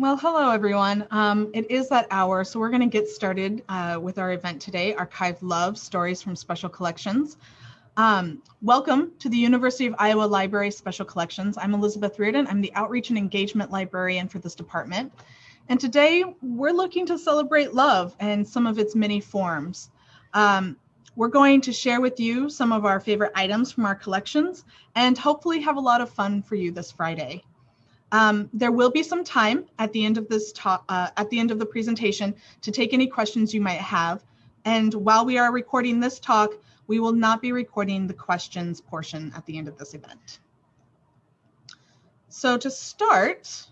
Well, hello everyone. Um, it is that hour, so we're going to get started uh, with our event today, Archive Love, Stories from Special Collections. Um, welcome to the University of Iowa Library Special Collections. I'm Elizabeth Riordan. I'm the Outreach and Engagement Librarian for this department. And today we're looking to celebrate love and some of its many forms. Um, we're going to share with you some of our favorite items from our collections and hopefully have a lot of fun for you this Friday. Um, there will be some time at the end of this talk, uh, at the end of the presentation to take any questions you might have. And while we are recording this talk, we will not be recording the questions portion at the end of this event. So to start,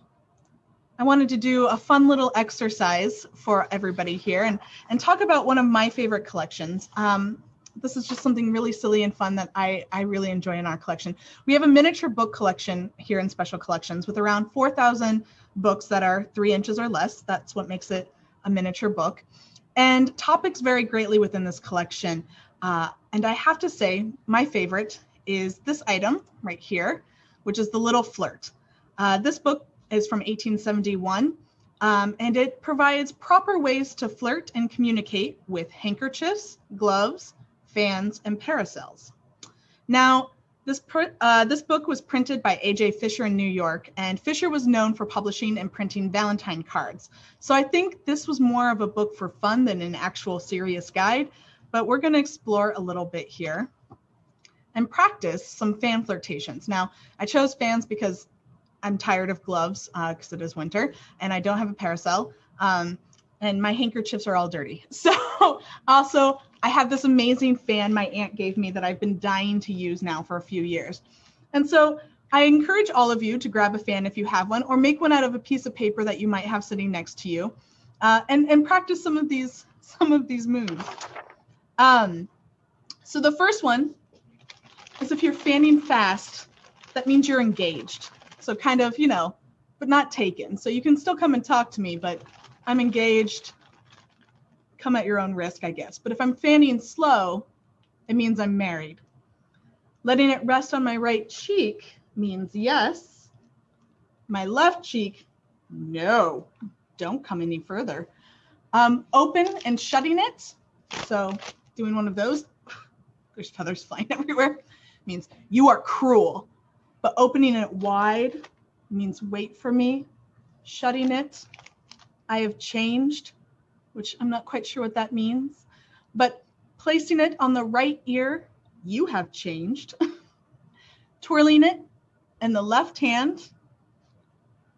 I wanted to do a fun little exercise for everybody here and, and talk about one of my favorite collections. Um, this is just something really silly and fun that I, I really enjoy in our collection. We have a miniature book collection here in Special Collections with around 4,000 books that are three inches or less. That's what makes it a miniature book. And topics vary greatly within this collection. Uh, and I have to say, my favorite is this item right here, which is The Little Flirt. Uh, this book is from 1871, um, and it provides proper ways to flirt and communicate with handkerchiefs, gloves, fans, and parasols. Now, this, uh, this book was printed by A.J. Fisher in New York, and Fisher was known for publishing and printing Valentine cards. So I think this was more of a book for fun than an actual serious guide, but we're going to explore a little bit here and practice some fan flirtations. Now, I chose fans because I'm tired of gloves because uh, it is winter and I don't have a parasol um, and my handkerchiefs are all dirty. So also I have this amazing fan my aunt gave me that I've been dying to use now for a few years. And so I encourage all of you to grab a fan if you have one or make one out of a piece of paper that you might have sitting next to you uh, and, and practice some of these some of these moves. Um, so the first one is if you're fanning fast, that means you're engaged. So kind of, you know, but not taken. So you can still come and talk to me, but I'm engaged. Come at your own risk, I guess. But if I'm fanning slow, it means I'm married. Letting it rest on my right cheek means yes. My left cheek, no, don't come any further. Um, open and shutting it. So doing one of those, there's feathers flying everywhere, means you are cruel. But opening it wide means wait for me. Shutting it, I have changed, which I'm not quite sure what that means. But placing it on the right ear, you have changed. Twirling it in the left hand,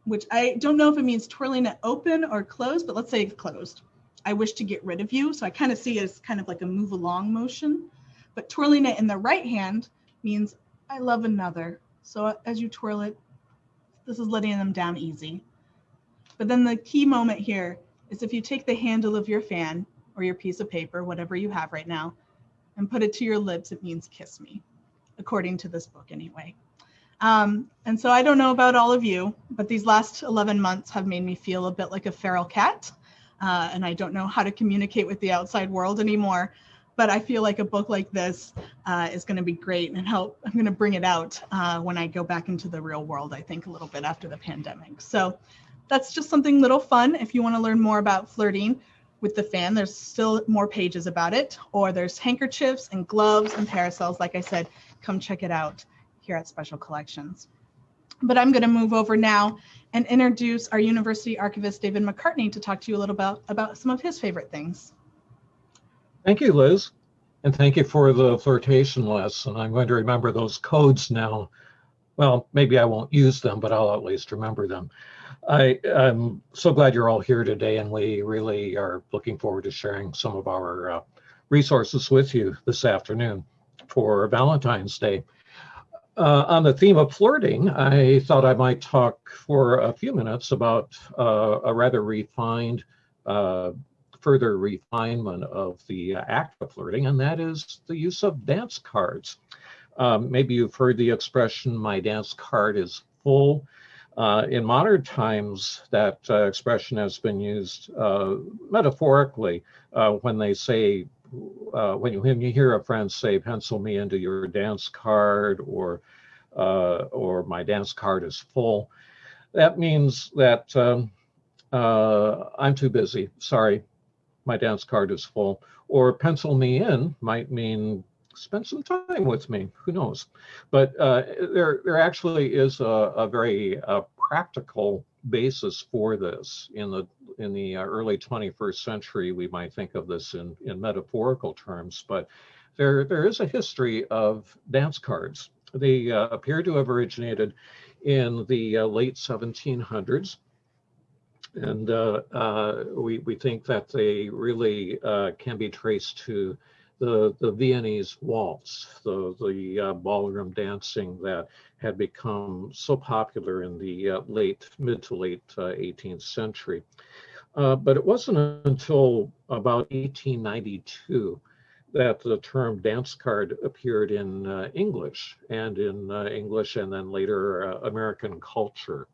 which I don't know if it means twirling it open or closed, but let's say it's closed. I wish to get rid of you. So I kind of see it as kind of like a move along motion. But twirling it in the right hand means I love another. So as you twirl it, this is letting them down easy. But then the key moment here is if you take the handle of your fan or your piece of paper, whatever you have right now, and put it to your lips, it means kiss me, according to this book anyway. Um, and so I don't know about all of you, but these last 11 months have made me feel a bit like a feral cat uh, and I don't know how to communicate with the outside world anymore. But I feel like a book like this uh, is going to be great and help. I'm going to bring it out uh, when I go back into the real world, I think, a little bit after the pandemic. So that's just something little fun. If you want to learn more about flirting with the fan, there's still more pages about it. Or there's handkerchiefs and gloves and parasols. Like I said, come check it out here at Special Collections. But I'm going to move over now and introduce our university archivist, David McCartney, to talk to you a little about, about some of his favorite things. Thank you, Liz. And thank you for the flirtation lesson. I'm going to remember those codes now. Well, maybe I won't use them, but I'll at least remember them. I, am so glad you're all here today, and we really are looking forward to sharing some of our uh, resources with you this afternoon for Valentine's Day. Uh, on the theme of flirting, I thought I might talk for a few minutes about uh, a rather refined, uh, further refinement of the act of flirting, and that is the use of dance cards. Um, maybe you've heard the expression, my dance card is full. Uh, in modern times, that uh, expression has been used uh, metaphorically when they say uh, when you when you hear a friend say pencil me into your dance card or uh, or my dance card is full, that means that um, uh, I'm too busy. Sorry, my dance card is full. Or pencil me in might mean spend some time with me. Who knows? But uh, there, there actually is a, a very uh, practical basis for this. In the in the uh, early 21st century, we might think of this in, in metaphorical terms, but there, there is a history of dance cards. They uh, appear to have originated in the uh, late 1700s. And uh, uh, we, we think that they really uh, can be traced to the, the Viennese waltz, the, the uh, ballroom dancing that had become so popular in the uh, late, mid to late 18th uh, century. Uh, but it wasn't until about 1892 that the term dance card appeared in uh, English and in English and then later American culture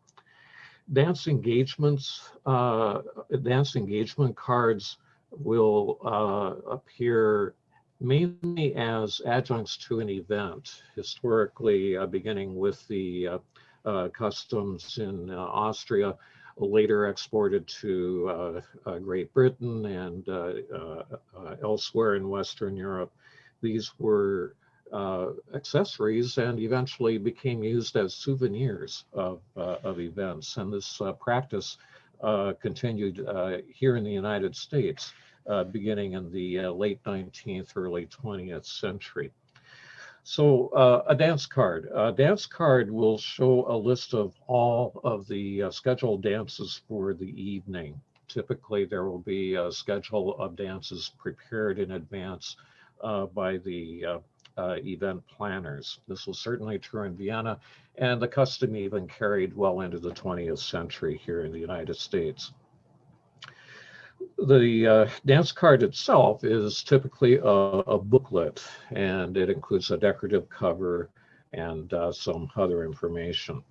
dance engagements, uh, dance engagement cards will uh, appear mainly as adjuncts to an event, historically uh, beginning with the uh, uh, customs in uh, Austria, later exported to Great Britain and elsewhere in Western Europe. These were uh, accessories and eventually became used as souvenirs of, uh, of events. And this uh, practice continued here in the United States uh, beginning in the uh, late 19th, early 20th century. So uh, a dance card. A dance card will show a list of all of the uh, scheduled dances for the evening. Typically, there will be a schedule of dances prepared in advance uh, by the uh, event planners. This was certainly true in Vienna, and the custom even carried well into the 20th century here in the United States the uh, dance card itself is typically a, a, booklet and it includes a decorative cover and uh, some other information.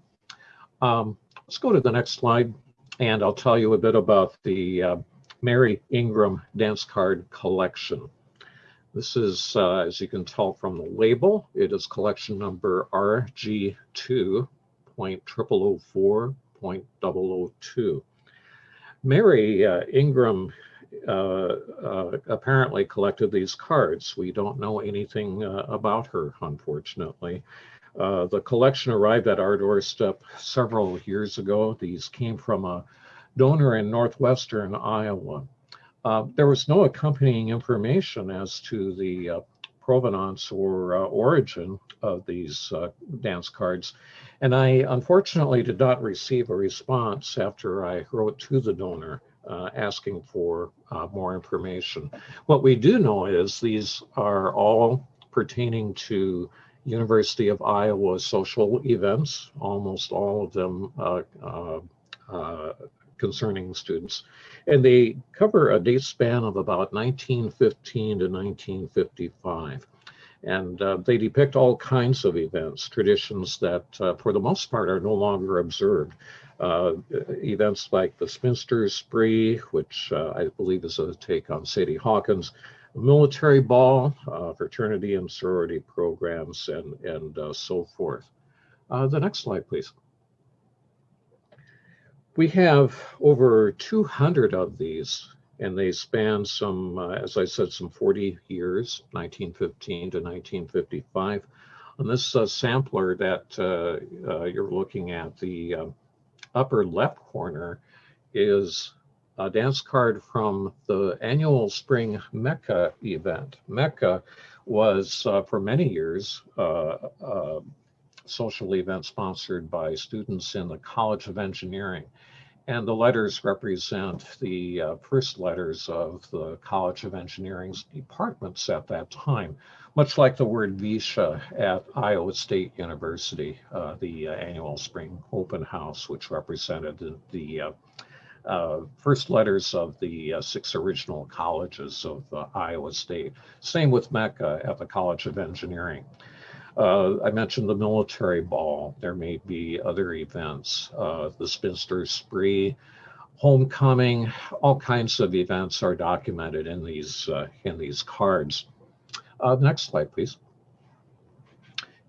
Um, let's go to the next slide and I'll tell you a bit about the uh, Mary Ingram dance card collection. This is, uh, as you can tell from the label, it is collection number RG2.0004.002. Mary uh, Ingram uh, uh, apparently collected these cards. We don't know anything uh, about her, unfortunately. Uh, the collection arrived at our doorstep several years ago. These came from a donor in northwestern Iowa. There was no accompanying information as to the provenance or origin of these dance cards. And I unfortunately did not receive a response after I wrote to the donor uh, asking for uh, more information. What we do know is these are all pertaining to University of Iowa social events, almost all of them uh, uh, uh concerning students. And they cover a date span of about 1915 to 1955. And uh, they depict all kinds of events, traditions that, uh, for the most part, are no longer observed. Uh, events like the Spinster's Spree, which uh, I believe is a take on Sadie Hawkins, military ball, uh, fraternity and sorority programs, and, and uh, so forth. the next slide, please. We have over 200 of these and they span some, uh, as I said, some 40 years, 1915 to 1955. On this uh, sampler that uh, uh you're looking at, the uh, upper left corner is a dance card from the annual spring Mecca event. Mecca was uh, for many years a social event sponsored by students in the College of Engineering. And the letters represent the uh, first letters of the College of Engineering's departments at that time, much like the word VEISHEA at Iowa State University, uh, the uh, annual spring open house, which represented the, uh, uh, first letters of the uh, six original colleges of Iowa State. Same with Mecca at the College of Engineering. Uh, I mentioned the military ball. There may be other events, uh, the Spinster Spree, homecoming, all kinds of events are documented in these uh, in these cards. Uh, next slide, please.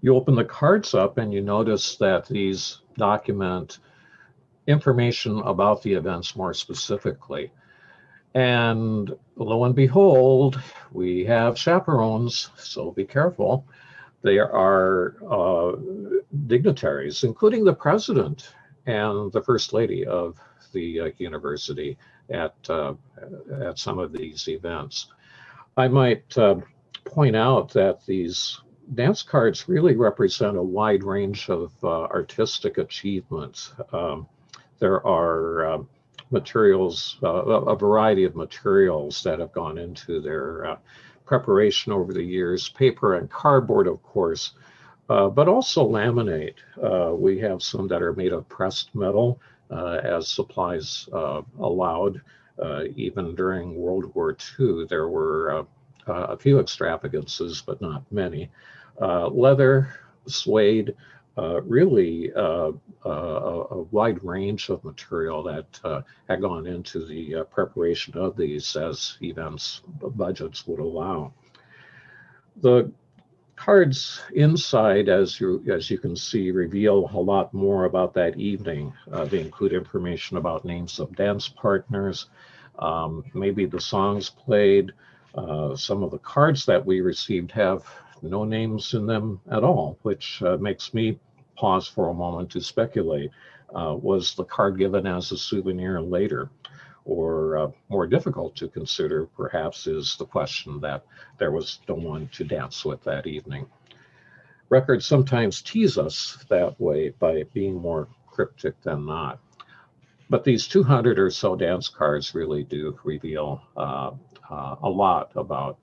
You open the cards up and you notice that these document information about the events more specifically. And lo and behold, we have chaperones, so be careful. There are uh, dignitaries, including the president and the first lady of the uh, university at, uh, at some of these events. I might uh, point out that these dance cards really represent a wide range of uh, artistic achievements. Um, there are um, materials, uh, a variety of materials that have gone into their uh, preparation over the years, paper and cardboard, of course, uh, but also laminate. Uh, we have some that are made of pressed metal uh, as supplies allowed. even during World War II, there were a few extravagances, but not many. leather, suede, uh, really uh, uh, a, wide range of material that uh, had gone into the uh, preparation of these as events budgets would allow. The cards inside, as you as you can see, reveal a lot more about that evening. they include information about names of dance partners, um, maybe the songs played. some of the cards that we received have no names in them at all, which makes me pause for a moment to speculate. Uh, was the card given as a souvenir later? Or uh, more difficult to consider, perhaps, is the question that there was no one to dance with that evening. Records sometimes tease us that way by being more cryptic than not. But these 200 or so dance cards really do reveal uh, uh a lot about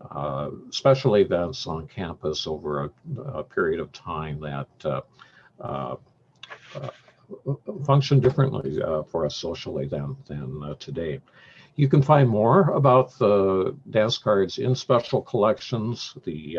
uh, uh, special events on campus over a, a period of time that uh, uh, uh function differently uh, for us socially than, than today. You can find more about the dance cards in special collections. The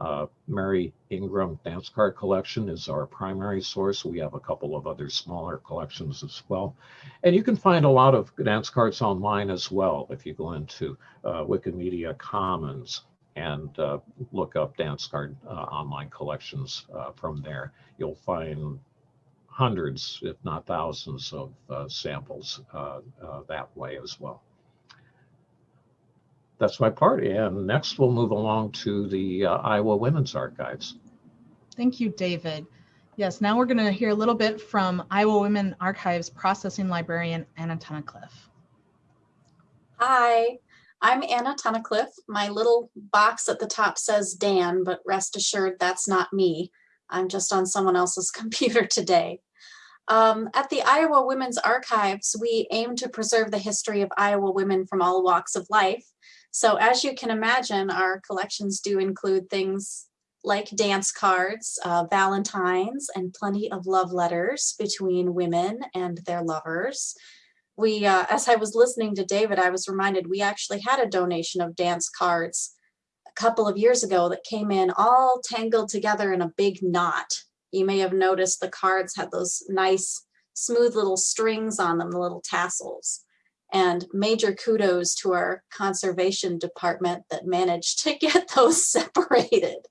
uh, Mary Ingram dance card collection is our primary source. We have a couple of other smaller collections as well. And you can find a lot of dance cards online as well if you go into uh, Wikimedia Commons and uh, look up dance card uh, online collections uh, from there. You'll find hundreds, if not thousands, of uh, samples that way as well that's my part. And next we'll move along to the uh, Iowa Women's Archives. Thank you, David. Yes, now we're going to hear a little bit from Iowa Women Archives processing librarian Anna Tunnicliffe. Hi, I'm Anna Tunnicliffe. My little box at the top says Dan, but rest assured that's not me. I'm just on someone else's computer today. Um, at the Iowa Women's Archives, we aim to preserve the history of Iowa women from all walks of life so as you can imagine, our collections do include things like dance cards, uh, Valentines, and plenty of love letters between women and their lovers. We, uh, as I was listening to David, I was reminded we actually had a donation of dance cards a couple of years ago that came in all tangled together in a big knot. You may have noticed the cards had those nice, smooth little strings on them, the little tassels and major kudos to our conservation department that managed to get those separated.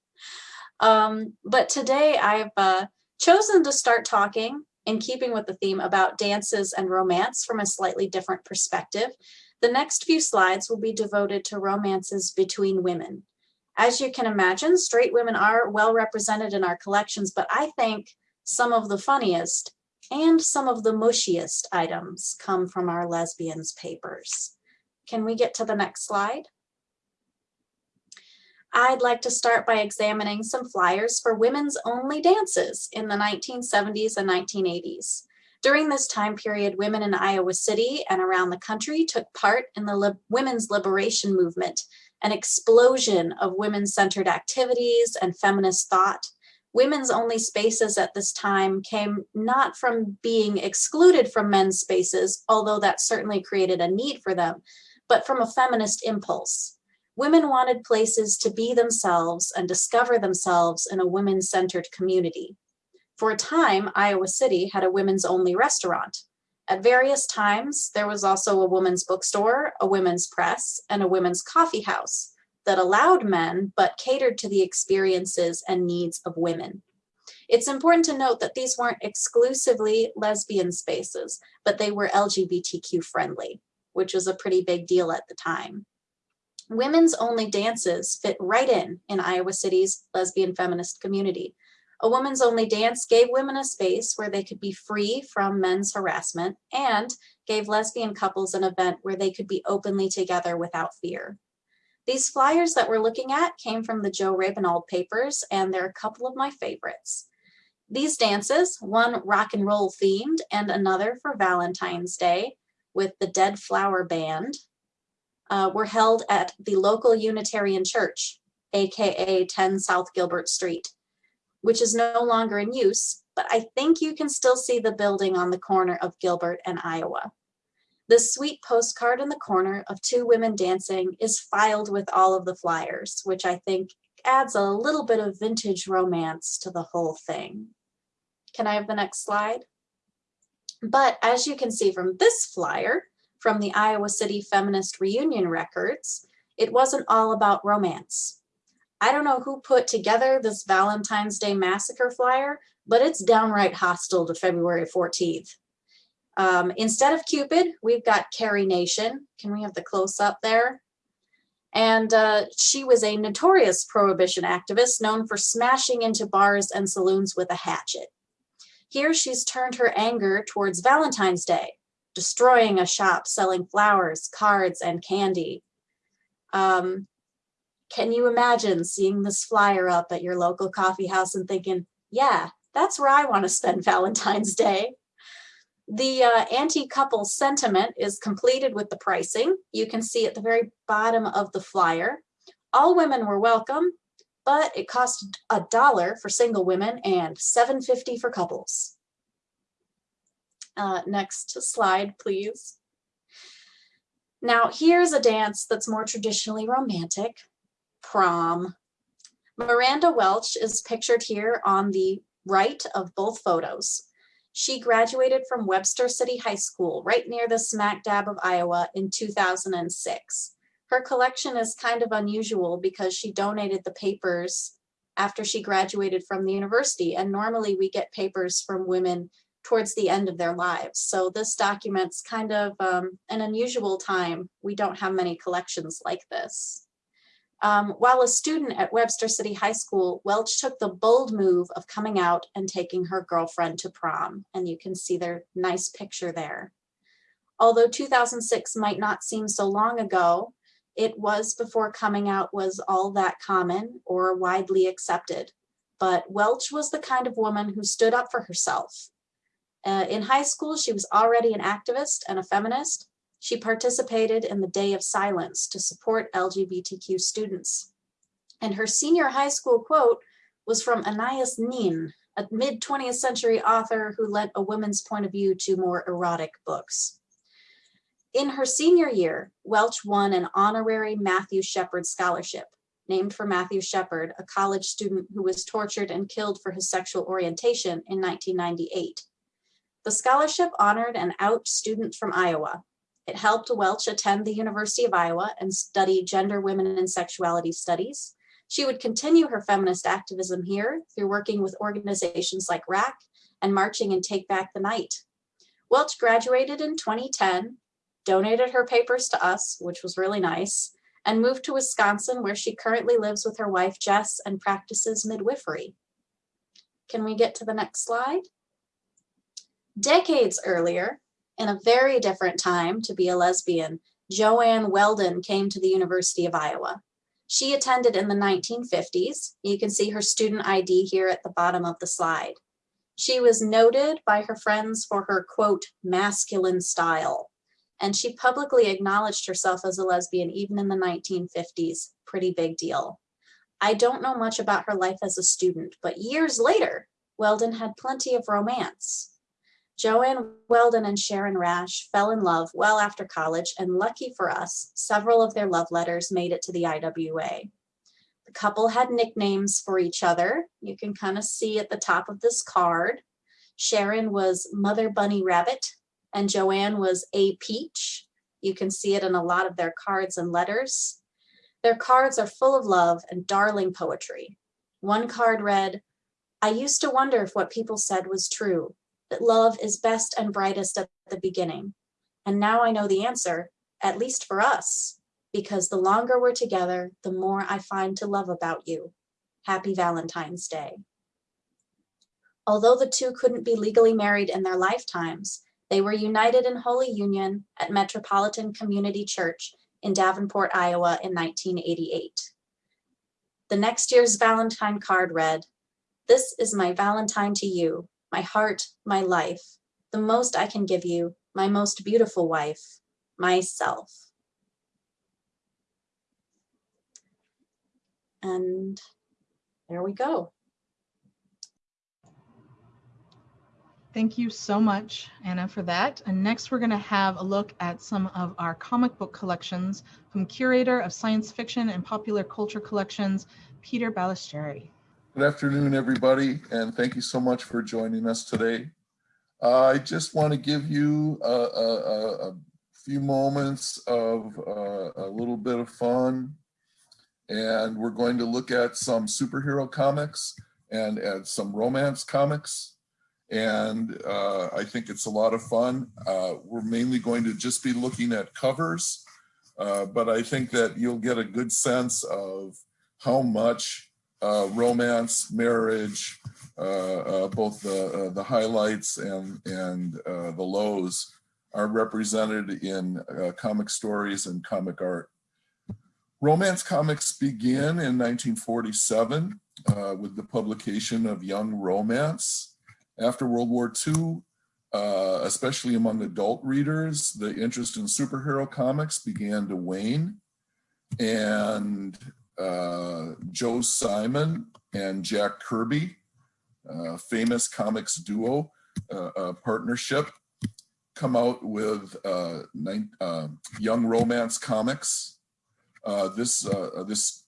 Um, but today I've uh, chosen to start talking in keeping with the theme about dances and romance from a slightly different perspective. The next few slides will be devoted to romances between women. As you can imagine, straight women are well represented in our collections, but I think some of the funniest and some of the mushiest items come from our lesbians papers. Can we get to the next slide? I'd like to start by examining some flyers for women's only dances in the 1970s and 1980s. During this time period, women in Iowa City and around the country took part in the women's liberation movement, an explosion of women-centered activities and feminist thought women's only spaces at this time came not from being excluded from men's spaces, although that certainly created a need for them, but from a feminist impulse. Women wanted places to be themselves and discover themselves in a women-centered community. For a time, Iowa City had a women's only restaurant. At various times, there was also a women's bookstore, a women's press, and a women's coffee house that allowed men but catered to the experiences and needs of women. It's important to note that these weren't exclusively lesbian spaces, but they were LGBTQ friendly, which was a pretty big deal at the time. Women's only dances fit right in in Iowa City's lesbian feminist community. A woman's only dance gave women a space where they could be free from men's harassment and gave lesbian couples an event where they could be openly together without fear. These flyers that we're looking at came from the Joe Rabinold papers, and they're a couple of my favorites. These dances, one rock and roll themed and another for Valentine's Day with the Dead Flower Band, uh, were held at the local Unitarian Church, AKA 10 South Gilbert Street, which is no longer in use, but I think you can still see the building on the corner of Gilbert and Iowa. The sweet postcard in the corner of two women dancing is filed with all of the flyers, which I think adds a little bit of vintage romance to the whole thing. Can I have the next slide? But as you can see from this flyer, from the Iowa City Feminist Reunion records, it wasn't all about romance. I don't know who put together this Valentine's Day Massacre flyer, but it's downright hostile to February 14th. Um, instead of Cupid, we've got Carrie Nation. Can we have the close up there? And uh, she was a notorious prohibition activist known for smashing into bars and saloons with a hatchet. Here she's turned her anger towards Valentine's Day, destroying a shop selling flowers, cards, and candy. Um, can you imagine seeing this flyer up at your local coffee house and thinking, yeah, that's where I want to spend Valentine's Day? The uh, anti-couple sentiment is completed with the pricing. You can see at the very bottom of the flyer. All women were welcome, but it cost a dollar for single women and 7.50 for couples. Uh, next slide, please. Now, here's a dance that's more traditionally romantic, prom. Miranda Welch is pictured here on the right of both photos. She graduated from Webster City High School, right near the smack dab of Iowa in 2006. Her collection is kind of unusual because she donated the papers after she graduated from the university. And normally we get papers from women towards the end of their lives. So this documents kind of um, an unusual time. We don't have many collections like this. Um, while a student at Webster City High School, Welch took the bold move of coming out and taking her girlfriend to prom. And you can see their nice picture there. Although 2006 might not seem so long ago, it was before coming out was all that common or widely accepted. But Welch was the kind of woman who stood up for herself uh, in high school, she was already an activist and a feminist. She participated in the Day of Silence to support LGBTQ students. And her senior high school quote was from Anais Nin, a mid 20th century author who lent a woman's point of view to more erotic books. In her senior year, Welch won an honorary Matthew Shepard Scholarship, named for Matthew Shepard, a college student who was tortured and killed for his sexual orientation in 1998. The scholarship honored an out student from Iowa. It helped Welch attend the University of Iowa and study gender, women, and sexuality studies. She would continue her feminist activism here through working with organizations like RAC and marching in Take Back the Night. Welch graduated in 2010, donated her papers to us, which was really nice, and moved to Wisconsin where she currently lives with her wife Jess and practices midwifery. Can we get to the next slide? Decades earlier, in a very different time to be a lesbian, Joanne Weldon came to the University of Iowa. She attended in the 1950s. You can see her student ID here at the bottom of the slide. She was noted by her friends for her quote, masculine style. And she publicly acknowledged herself as a lesbian even in the 1950s, pretty big deal. I don't know much about her life as a student, but years later, Weldon had plenty of romance. Joanne Weldon and Sharon Rash fell in love well after college, and lucky for us, several of their love letters made it to the IWA. The couple had nicknames for each other. You can kind of see at the top of this card. Sharon was Mother Bunny Rabbit, and Joanne was A Peach. You can see it in a lot of their cards and letters. Their cards are full of love and darling poetry. One card read, I used to wonder if what people said was true, that love is best and brightest at the beginning. And now I know the answer, at least for us, because the longer we're together, the more I find to love about you. Happy Valentine's Day. Although the two couldn't be legally married in their lifetimes, they were united in holy union at Metropolitan Community Church in Davenport, Iowa in 1988. The next year's Valentine card read, This is my Valentine to you, my heart, my life, the most I can give you, my most beautiful wife, myself. And there we go. Thank you so much, Anna, for that. And next, we're going to have a look at some of our comic book collections from curator of science fiction and popular culture collections, Peter Balestrieri. Good afternoon, everybody, and thank you so much for joining us today. Uh, I just want to give you a, a, a- few moments of uh, a little bit of fun. And we're going to look at some superhero comics and at some romance comics. And uh, I think it's a lot of fun. Uh, We're mainly going to just be looking at covers. uh, But I think that you'll get a good sense of how much uh, romance, marriage, uh, uh, both the uh, the highlights and and uh, the lows are represented in comic stories and comic art. Romance comics began in 1947 uh, with the publication of Young Romance. After World War II, uh, especially among adult readers, the interest in superhero comics began to wane. And uh, Joe Simon and Jack Kirby, uh, famous comics duo uh, uh, partnership, come out with uh, nine, uh, Young Romance Comics. Uh, this uh, this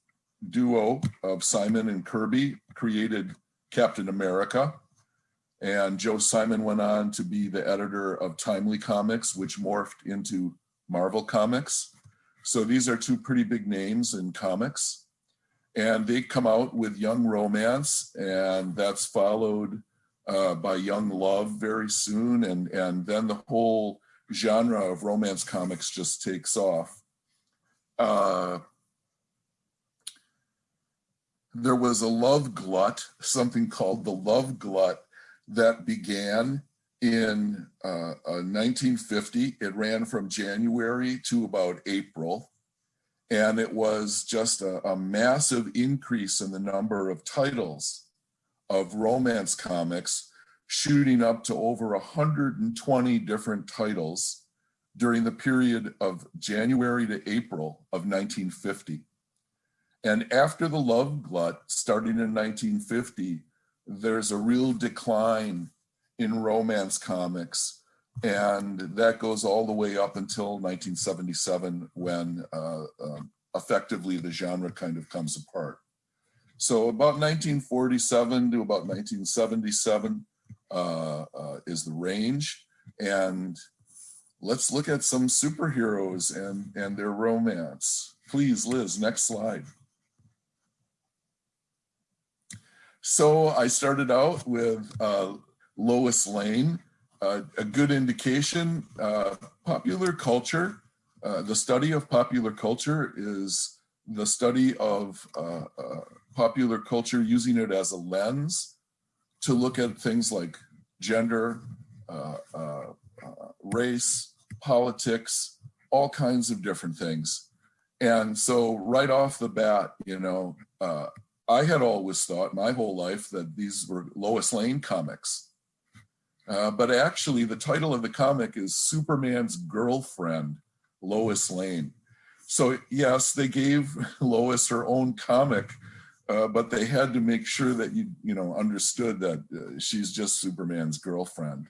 duo of Simon and Kirby created Captain America, and Joe Simon went on to be the editor of Timely Comics, which morphed into Marvel Comics. So these are two pretty big names in comics. And they come out with Young Romance, and that's followed uh, by Young Love very soon. And, and then the whole genre of romance comics just takes off. Uh, there was a love glut, something called the love glut that began in uh, uh, 1950. It ran from January to about April. And it was just a, a massive increase in the number of titles of romance comics, shooting up to over 120 different titles during the period of January to April of 1950. And after the love glut, starting in 1950, there's a real decline in romance comics. And that goes all the way up until 1977 when uh, um, effectively the genre kind of comes apart. So about 1947 to about 1977 uh, uh, is the range. And let's look at some superheroes and, and their romance. Please, Liz, next slide. So I started out with uh, Lois Lane, uh, a good indication. Uh, popular culture, uh, the study of popular culture is the study of uh, uh, popular culture using it as a lens to look at things like gender, uh, race, politics, all kinds of different things. And so right off the bat, you know, I had always thought my whole life that these were Lois Lane comics. Uh, but actually the title of the comic is Superman's girlfriend, Lois Lane. So yes, they gave Lois her own comic, uh, but they had to make sure that you, you know, understood that uh, she's just Superman's girlfriend.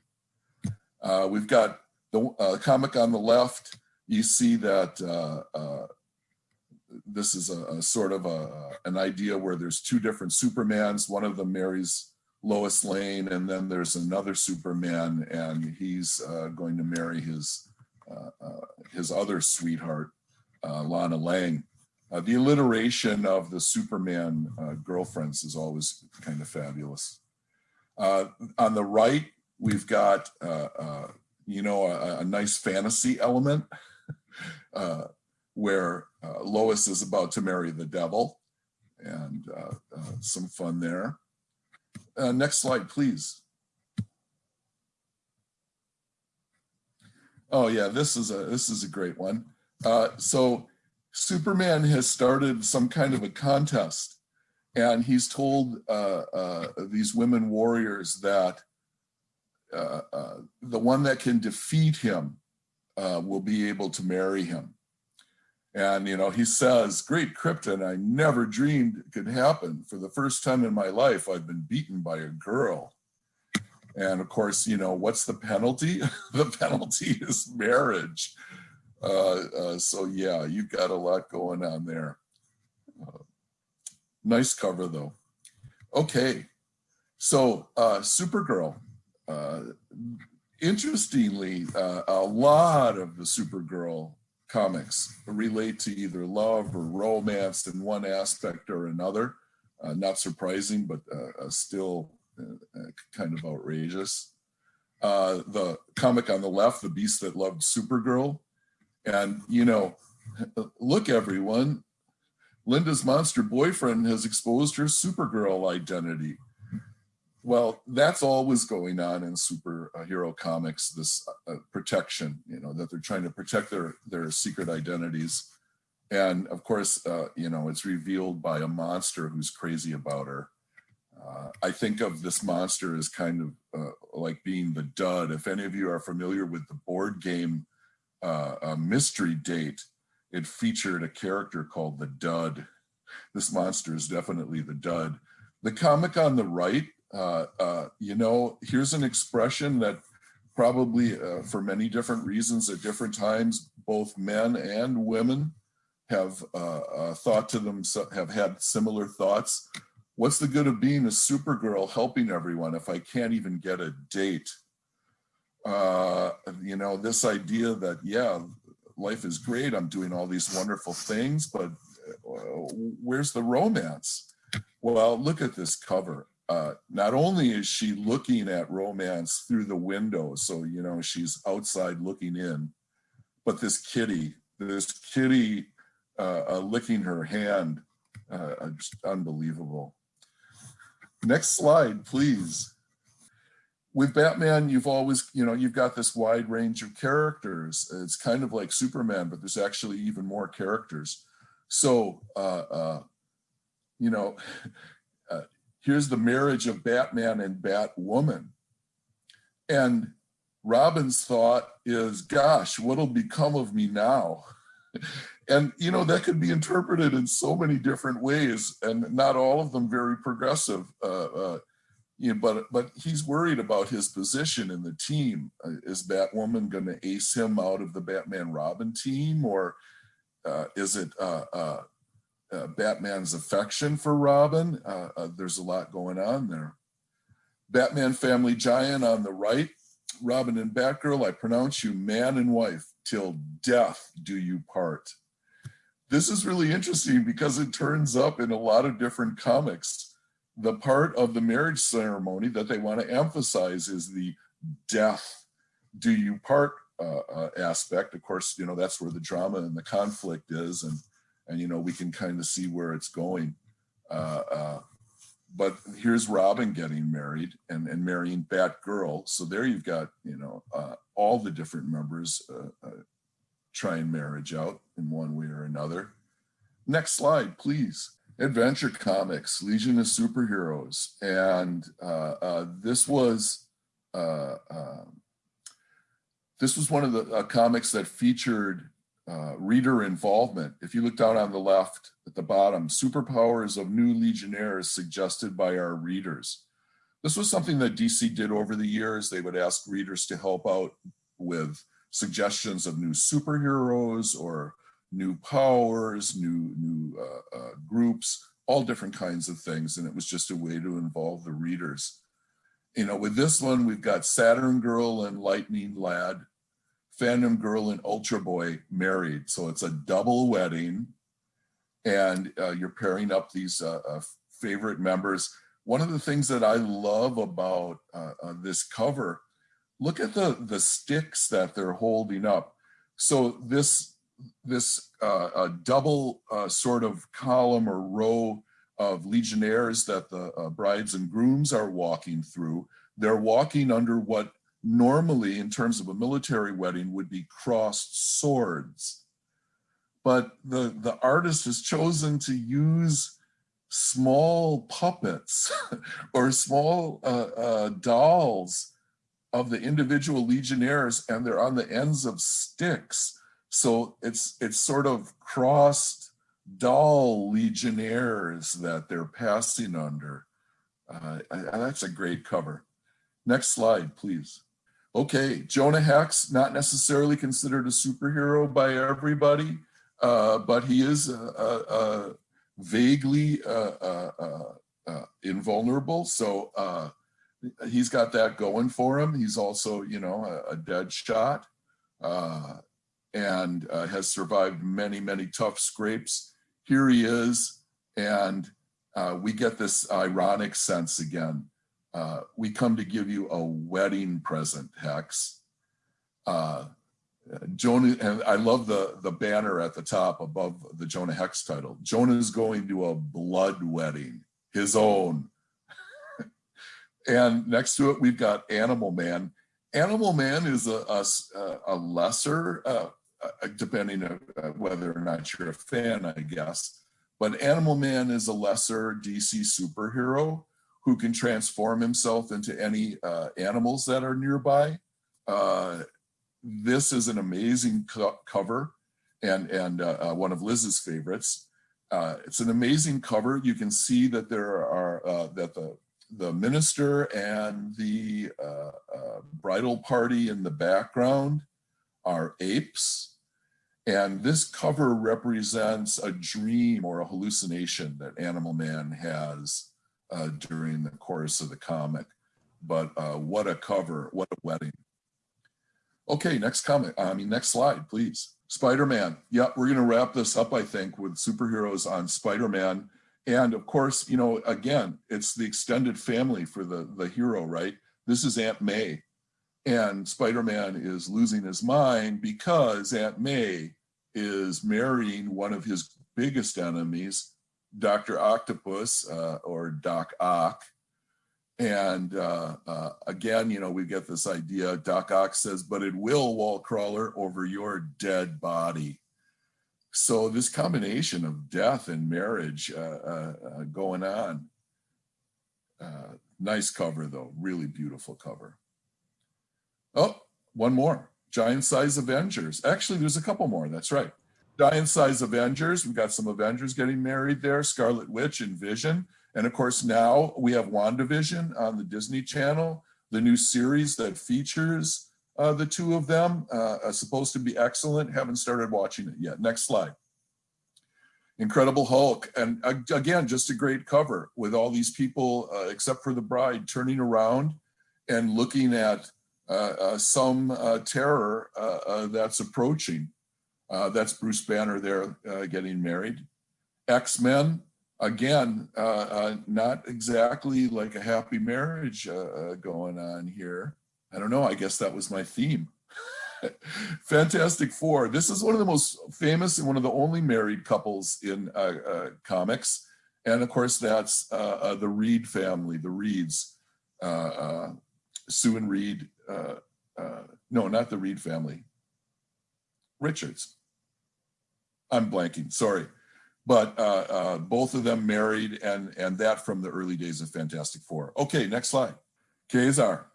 Uh, we've got the uh, comic on the left. You see that this is a, a sort of a, an idea where there's two different Supermans. One of them marries Lois Lane, and then there's another Superman, and he's uh, going to marry his uh, uh, his other sweetheart, uh, Lana Lang. Uh, the alliteration of the Superman uh, girlfriends is always kind of fabulous. Uh, on the right, we've got, you know, a, a nice fantasy element where Lois is about to marry the devil and some fun there. Uh, next slide, please. Oh yeah, this is a this is a great one. Uh, so Superman has started some kind of a contest, and he's told uh, uh, these women warriors that uh, uh, the one that can defeat him will be able to marry him. And you know, he says, "Great Krypton, I never dreamed it could happen. For the first time in my life, I've been beaten by a girl." And of course, you know, what's the penalty? the penalty is marriage. Uh, uh, so yeah, you've got a lot going on there. Uh, nice cover though. Okay, so uh, Supergirl. Uh, interestingly, uh, a lot of the Supergirl comics relate to either love or romance in one aspect or another. Uh, not surprising, but uh, uh, still uh, uh, kind of outrageous. The comic on the left, The Beast That Loved Supergirl. And, you know, look, everyone, Linda's monster boyfriend has exposed her Supergirl identity. Well, that's always going on in superhero comics, this uh, protection, you know, that they're trying to protect their, their secret identities. And of course, uh, you know, it's revealed by a monster who's crazy about her. Uh, I think of this monster as kind of uh, like being the dud. If any of you are familiar with the board game uh, Mystery Date, it featured a character called the Dud. This monster is definitely the Dud. The comic on the right, uh, uh, you know, here's an expression that probably uh, for many different reasons at different times, both men and women have thought to them, have had similar thoughts What's the good of being a Supergirl helping everyone if I can't even get a date? Uh, you know, this idea that, yeah, life is great. I'm doing all these wonderful things, but uh, where's the romance? Well, look at this cover. Uh, not only is she looking at romance through the window, so, you know, she's outside looking in, but this kitty, this kitty uh, uh licking her hand, uh, uh, just unbelievable. Next slide, please. With Batman, you've always, you know, you've got this wide range of characters. It's kind of like Superman, but there's actually even more characters. So, uh, uh, you know, here's the marriage of Batman and Batwoman. And Robin's thought is, gosh, what'll become of me now? And, you know, that could be interpreted in so many different ways and not all of them very progressive. Uh, uh, you know, but but he's worried about his position in the team. Uh, is Batwoman going to ace him out of the Batman Robin team, or uh, is it uh, uh, uh Batman's affection for Robin? Uh, there's a lot going on there. Batman Family Giant on the right, Robin and Batgirl. I pronounce you man and wife till death do you part this is really interesting because it turns up in a lot of different comics. The part of the marriage ceremony that they want to emphasize is the death do you part uh, uh, aspect. Of course, you know, that's where the drama and the conflict is. And, and you know, we can kind of see where it's going. Uh, uh but here's Robin getting married and, and marrying Batgirl. So there you've got, you know, uh, all the different members uh, trying marriage out in one way or another. Next slide, please. Adventure Comics, Legion of Superheroes. And uh, uh, this was uh, um, this was one of the uh, comics that featured uh, reader involvement. If you look down on the left at the bottom, superpowers of new Legionnaires suggested by our readers. This was something that DC did over the years. They would ask readers to help out with suggestions of new superheroes or new powers, new, new uh, uh, groups, all different kinds of things. And it was just a way to involve the readers. You know, with this one, we've got Saturn Girl and Lightning Lad, Phantom Girl and Ultra Boy married. So it's a double wedding. And uh, you're pairing up these uh, uh, favorite members. one of the things that I love about uh, uh, this cover, look at the, the sticks that they're holding up. So this, this uh, double sort of column or row of legionnaires that the brides and grooms are walking through, they're walking under what normally in terms of a military wedding would be crossed swords. But the, the artist has chosen to use small puppets or small uh, uh, dolls of the individual legionnaires and they're on the ends of sticks. So it's it's sort of crossed doll legionnaires that they're passing under. Uh, that's a great cover. Next slide, please. Okay, Jonah Hex, not necessarily considered a superhero by everybody, uh, but he is a, a, a vaguely uh, uh, uh, uh invulnerable. So he's got that going for him. He's also, you know, a, a dead shot and has survived many, many tough scrapes. Here he is, and we get this ironic sense again uh, we come to give you a wedding present, Hex. Uh, Jonah, and I love the, the banner at the top above the Jonah Hex title. Jonah is going to a blood wedding, his own. and next to it, we've got Animal Man. Animal Man is a, a, a lesser, uh, uh depending on uh, whether or not you're a fan, I guess. But Animal Man is a lesser DC superhero who can transform himself into any uh, animals that are nearby. Uh, this is an amazing co cover and, and uh, uh one of Liz's favorites. Uh, it's an amazing cover. You can see that there are, uh, that the, the minister and the bridal party in the background are apes. And this cover represents a dream or a hallucination that Animal Man has uh, during the course of the comic. But uh, what a cover, what a wedding. Okay, next comic, I mean, next slide, please. Spider-Man. Yeah, we're gonna wrap this up, I think, with superheroes on Spider-Man. And of course, you know, again, it's the extended family for the, the hero, right? This is Aunt May. And Spider-Man is losing his mind because Aunt May is marrying one of his biggest enemies, Dr. Octopus uh, or Doc Ock. And uh, uh, again, you know, we get this idea, Doc Ock says, but it will wall crawler over your dead body. So this combination of death and marriage uh, uh, uh, going on. nice cover though, really beautiful cover. Oh, one more, Giant Size Avengers. Actually, there's a couple more, that's right giant size Avengers. We've got some Avengers getting married there, Scarlet Witch and Vision. And of course, now we have WandaVision on the Disney Channel, the new series that features uh, the two of them, uh, supposed to be excellent. Haven't started watching it yet. Next slide. Incredible Hulk. And again, just a great cover with all these people, uh, except for the bride, turning around and looking at uh, uh, some uh, terror that's approaching. Uh, that's Bruce Banner there uh, getting married. X-Men, again, uh, uh not exactly like a happy marriage uh, uh, going on here. I don't know, I guess that was my theme. Fantastic Four. This is one of the most famous and one of the only married couples in comics. And of course, that's the Reed family, the Reeds. Sue and Reed, no, not the Reed family. Richards. I'm blanking, sorry. But uh, uh, both of them married and, and that from the early days of Fantastic Four. Okay, next slide. Ka-Zar,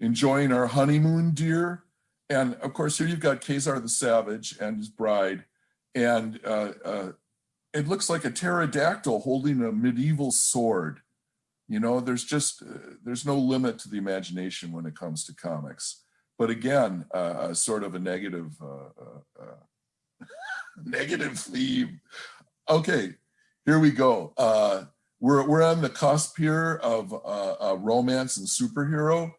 enjoying our honeymoon, dear. And of course, here you've got Ka-Zar the Savage and his bride. And uh, uh, it looks like a pterodactyl holding a medieval sword. You know, there's just, uh, there's no limit to the imagination when it comes to comics. But again, uh, sort of a negative negative theme. Okay, here we go. Uh, we're, we're on the cusp here of uh, romance and superhero.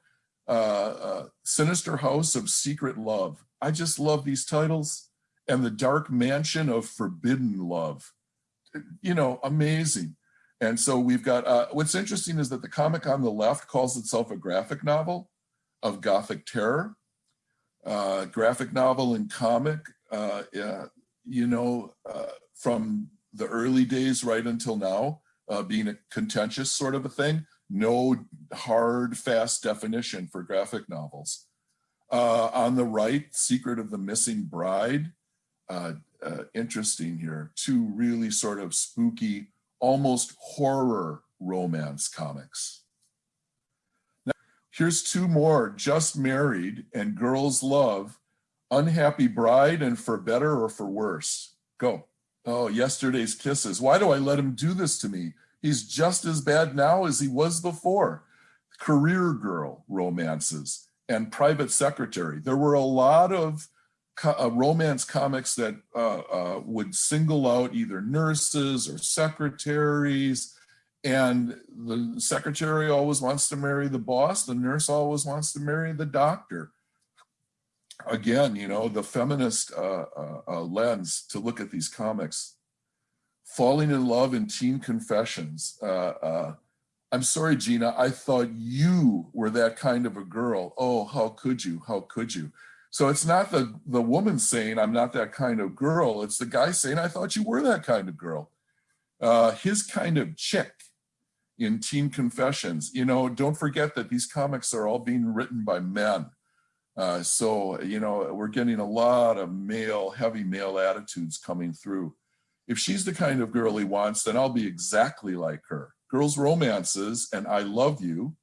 Uh, uh, Sinister House of Secret Love. I just love these titles. And The Dark Mansion of Forbidden Love. You know, amazing. And so we've got, uh, what's interesting is that the comic on the left calls itself a graphic novel of Gothic terror. Uh, graphic novel and comic, uh, yeah, you know, uh, from the early days right until now, uh, being a contentious sort of a thing. No hard, fast definition for graphic novels. Uh, on the right, Secret of the Missing Bride. Uh, uh, interesting here. Two really sort of spooky, almost horror romance comics. Here's two more, Just Married and Girls Love, Unhappy Bride and For Better or For Worse. Go. Oh, yesterday's kisses. Why do I let him do this to me? He's just as bad now as he was before. Career girl romances and private secretary. There were a lot of co uh, romance comics that uh, uh, would single out either nurses or secretaries. And the secretary always wants to marry the boss. The nurse always wants to marry the doctor again, you know, the feminist uh, uh, uh, lens to look at these comics. Falling in Love in Teen Confessions. Uh, uh, I'm sorry, Gina, I thought you were that kind of a girl. Oh, how could you? How could you? So it's not the, the woman saying, I'm not that kind of girl. It's the guy saying, I thought you were that kind of girl. Uh, his kind of chick in Teen Confessions. You know, don't forget that these comics are all being written by men. Uh, so, you know, we're getting a lot of male, heavy male attitudes coming through. If she's the kind of girl he wants, then I'll be exactly like her. Girls' romances and I love you.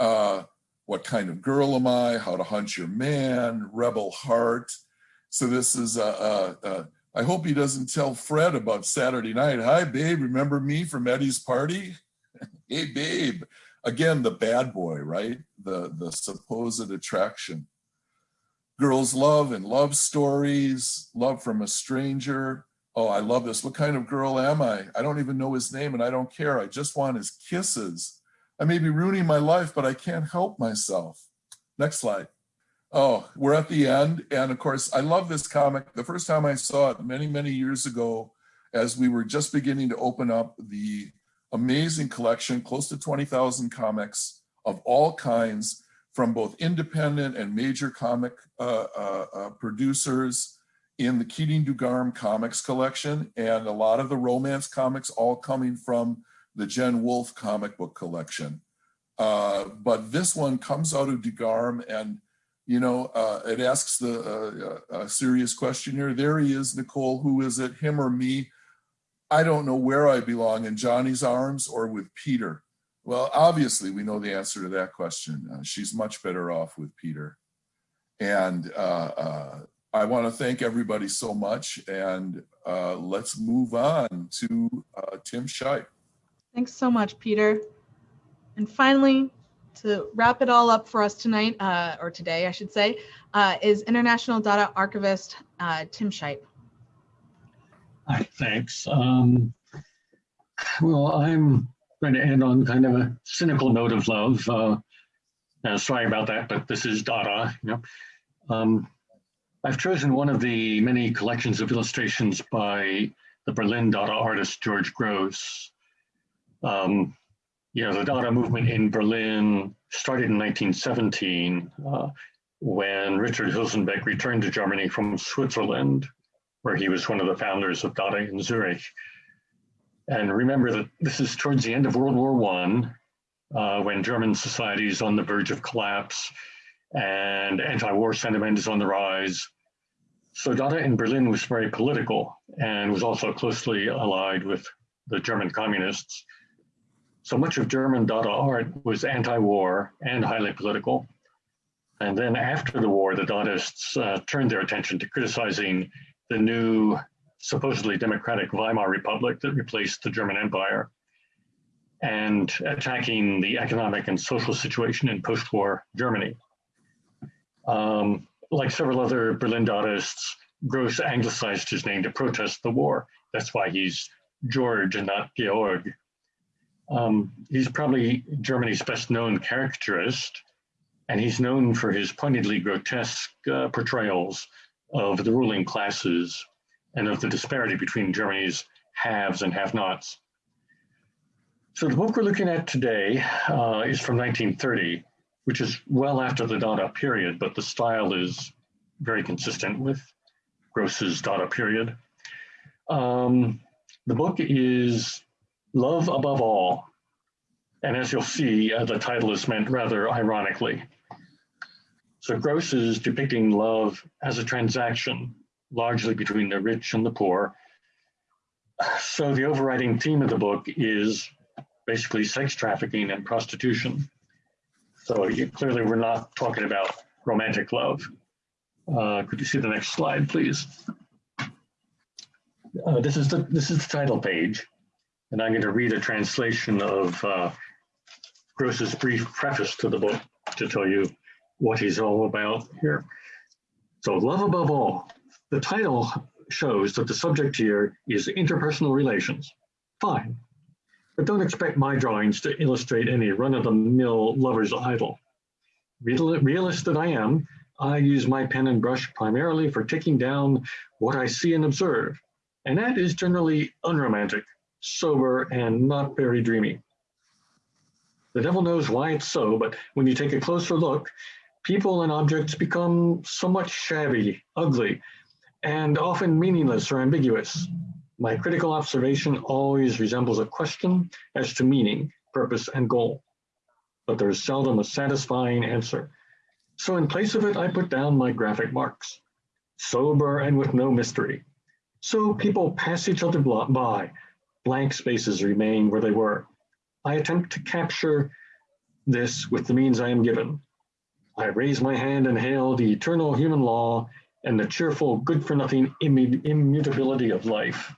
Uh, what kind of girl am I? How to hunt your man, rebel heart. So this is, uh, uh, uh, I hope he doesn't tell Fred about Saturday night. Hi, babe, remember me from Eddie's party? Hey, babe, again, the bad boy, right? The, the supposed attraction. Girls love and love stories, love from a stranger. Oh, I love this. What kind of girl am I? I don't even know his name and I don't care. I just want his kisses. I may be ruining my life, but I can't help myself. Next slide. Oh, we're at the end. And of course, I love this comic. The first time I saw it many, many years ago, as we were just beginning to open up the amazing collection, close to 20,000 comics of all kinds from both independent and major comic uh, uh, uh, producers in the Keating Dugarm comics collection and a lot of the romance comics all coming from the Jen Wolfe comic book collection. Uh, but this one comes out of Dugarm and you know, uh, it asks the uh, serious question here. There he is, Nicole, who is it, him or me? I don't know where I belong in Johnny's arms or with Peter. Well, obviously we know the answer to that question. Uh, she's much better off with Peter. And uh, uh, I want to thank everybody so much and uh, let's move on to uh, Tim Shipe. Thanks so much, Peter. And finally, to wrap it all up for us tonight, uh, or today, I should say, is International Dada Archivist Tim Shipe. Hi, thanks. Um, well, I'm going to end on kind of a cynical note of love. Uh, sorry about that, but this is Dada. You know, um, I've chosen one of the many collections of illustrations by the Berlin Dada artist George Grosz. Um, you know, the Dada movement in Berlin started in 1917 uh, when Richard Huelsenbeck returned to Germany from Switzerland where he was one of the founders of Dada in Zurich. And remember that this is towards the end of World War One, uh, when German society is on the verge of collapse and anti-war sentiment is on the rise. So Dada in Berlin was very political and was also closely allied with the German communists. So much of German Dada art was anti-war and highly political. And then after the war, the Dadaists uh, turned their attention to criticizing the new supposedly democratic Weimar Republic that replaced the German Empire and attacking the economic and social situation in post-war Germany. Um, like several other Berlin Dadaists, Grosz anglicized his name to protest the war. That's why he's George and not Georg. Um, he's probably Germany's best known caricaturist, and he's known for his pointedly grotesque uh, portrayals of the ruling classes and of the disparity between Germany's haves and have-nots. So the book we're looking at today uh, is from 1930, which is well after the Dada period, but the style is very consistent with Grosz's Dada period. Um, the book is Love Above All. And as you'll see, uh, the title is meant rather ironically. So Grosz is depicting love as a transaction, largely between the rich and the poor. So the overriding theme of the book is basically sex trafficking and prostitution. So you, clearly we're not talking about romantic love. Uh, could you see the next slide, please? Uh, this is the this is the title page, and I'm going to read a translation of uh, Grosz's brief preface to the book to tell you what he's all about here. So, love above all. The title shows that the subject here is interpersonal relations. Fine, but don't expect my drawings to illustrate any run-of-the-mill lover's idyll. Real, realist that I am, I use my pen and brush primarily for taking down what I see and observe, and that is generally unromantic, sober, and not very dreamy. The devil knows why it's so, but when you take a closer look, people and objects become somewhat shabby, ugly, and often meaningless or ambiguous. My critical observation always resembles a question as to meaning, purpose, and goal, but there is seldom a satisfying answer. So in place of it, I put down my graphic marks, sober and with no mystery. So people pass each other by, blank spaces remain where they were. I attempt to capture this with the means I am given. I raise my hand and hail the eternal human law and the cheerful, good for nothing immutability of life.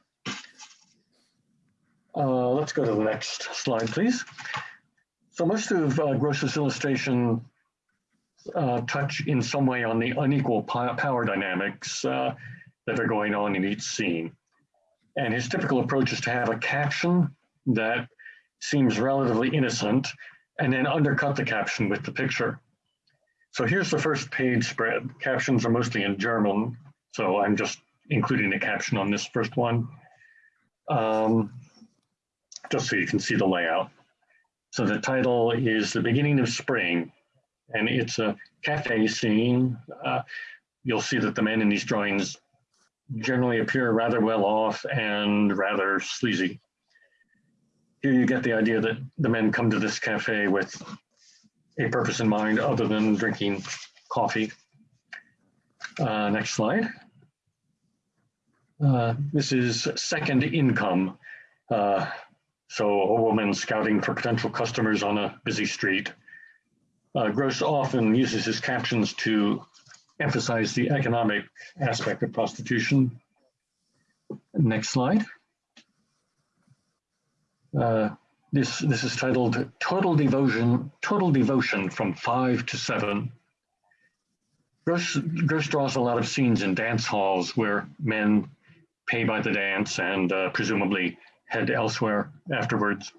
Uh, let's go to the next slide, please. So most of uh, Grosz's illustration uh, touch in some way on the unequal power dynamics uh, that are going on in each scene. And his typical approach is to have a caption that seems relatively innocent and then undercut the caption with the picture. So here's the first page spread. Captions are mostly in German, so I'm just including a caption on this first one, um, just so you can see the layout. So the title is The Beginning of Spring, and it's a cafe scene. Uh, you'll see that the men in these drawings generally appear rather well off and rather sleazy. Here you get the idea that the men come to this cafe with a purpose in mind other than drinking coffee. Uh, next slide. Uh, this is second income. Uh, so a woman scouting for potential customers on a busy street. Uh, Grosz often uses his captions to emphasize the economic aspect of prostitution. Next slide. This, this is titled Total Devotion, Total Devotion from Five to Seven. Grosz draws a lot of scenes in dance halls where men pay by the dance and uh, presumably head elsewhere afterwards.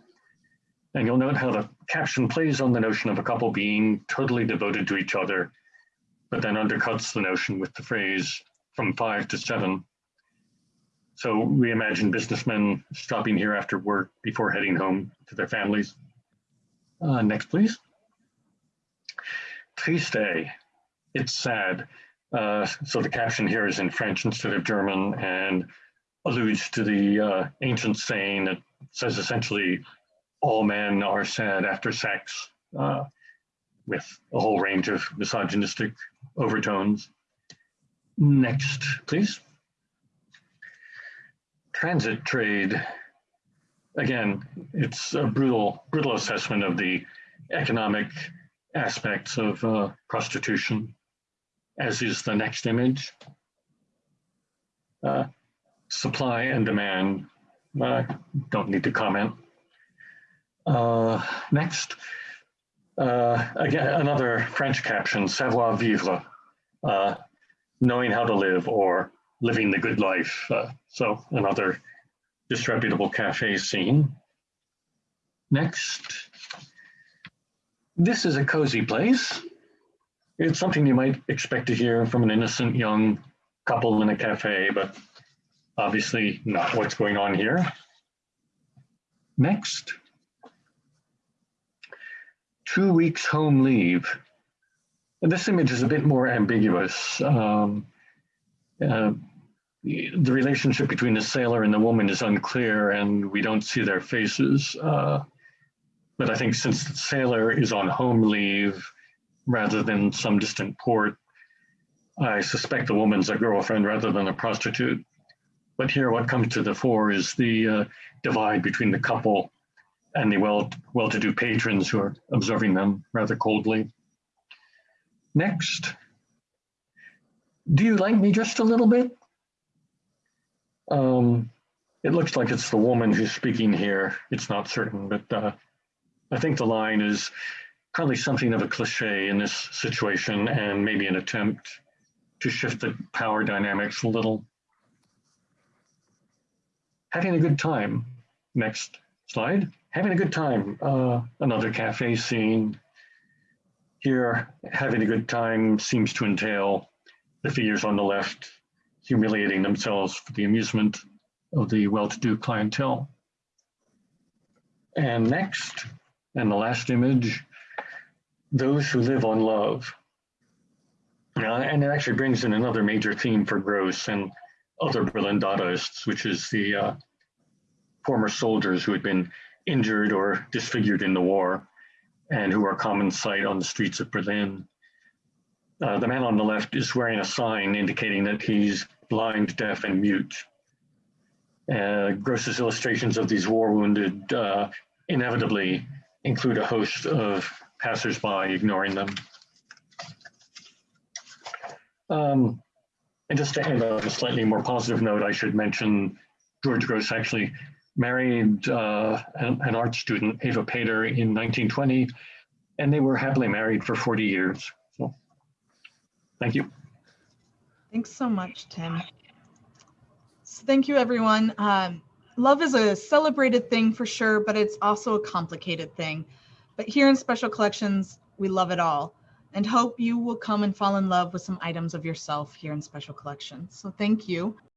And you'll note how the caption plays on the notion of a couple being totally devoted to each other, but then undercuts the notion with the phrase from five to seven. So we imagine businessmen stopping here after work before heading home to their families. Uh, next, please. Triste. It's sad. Uh, so the caption here is in French instead of German and alludes to the uh, ancient saying that says essentially all men are sad after sex uh, with a whole range of misogynistic overtones. Next, please transit trade, again, it's a brutal, brutal assessment of the economic aspects of uh, prostitution, as is the next image. Uh, supply and demand, uh, don't need to comment. Uh, next, uh, again, another French caption, savoir vivre, uh, knowing how to live or living the good life. Uh, so another disreputable cafe scene. Next, this is a cozy place. It's something you might expect to hear from an innocent young couple in a cafe, but obviously not what's going on here. Next, two weeks home leave. And this image is a bit more ambiguous. Um, uh, the relationship between the sailor and the woman is unclear and we don't see their faces. Uh, but I think since the sailor is on home leave rather than some distant port, I suspect the woman's a girlfriend rather than a prostitute. But here what comes to the fore is the uh, divide between the couple and the well, well-to-do patrons who are observing them rather coldly. Next. Do you like me just a little bit? Um, it looks like it's the woman who's speaking here. It's not certain, but uh, I think the line is probably something of a cliche in this situation and maybe an attempt to shift the power dynamics a little. Having a good time. Next slide. Having a good time. Uh, another cafe scene. Here, having a good time seems to entail the figures on the left humiliating themselves for the amusement of the well-to-do clientele. And next, and the last image, those who live on love. Uh, and it actually brings in another major theme for Grosz and other Berlin Dadaists, which is the uh, former soldiers who had been injured or disfigured in the war and who are common sight on the streets of Berlin. Uh, the man on the left is wearing a sign indicating that he's blind, deaf, and mute. Uh, Grosz's illustrations of these war wounded uh, inevitably include a host of passersby ignoring them. Um, and just to end on a slightly more positive note, I should mention George Grosz actually married uh, an, an, art student, Eva Peter, in 1920, and they were happily married for 40 years. Thank you. Thanks so much, Tim. So thank you, everyone. Um, love is a celebrated thing for sure, but it's also a complicated thing. But here in Special Collections, we love it all and hope you will come and fall in love with some items of yourself here in Special Collections. So thank you.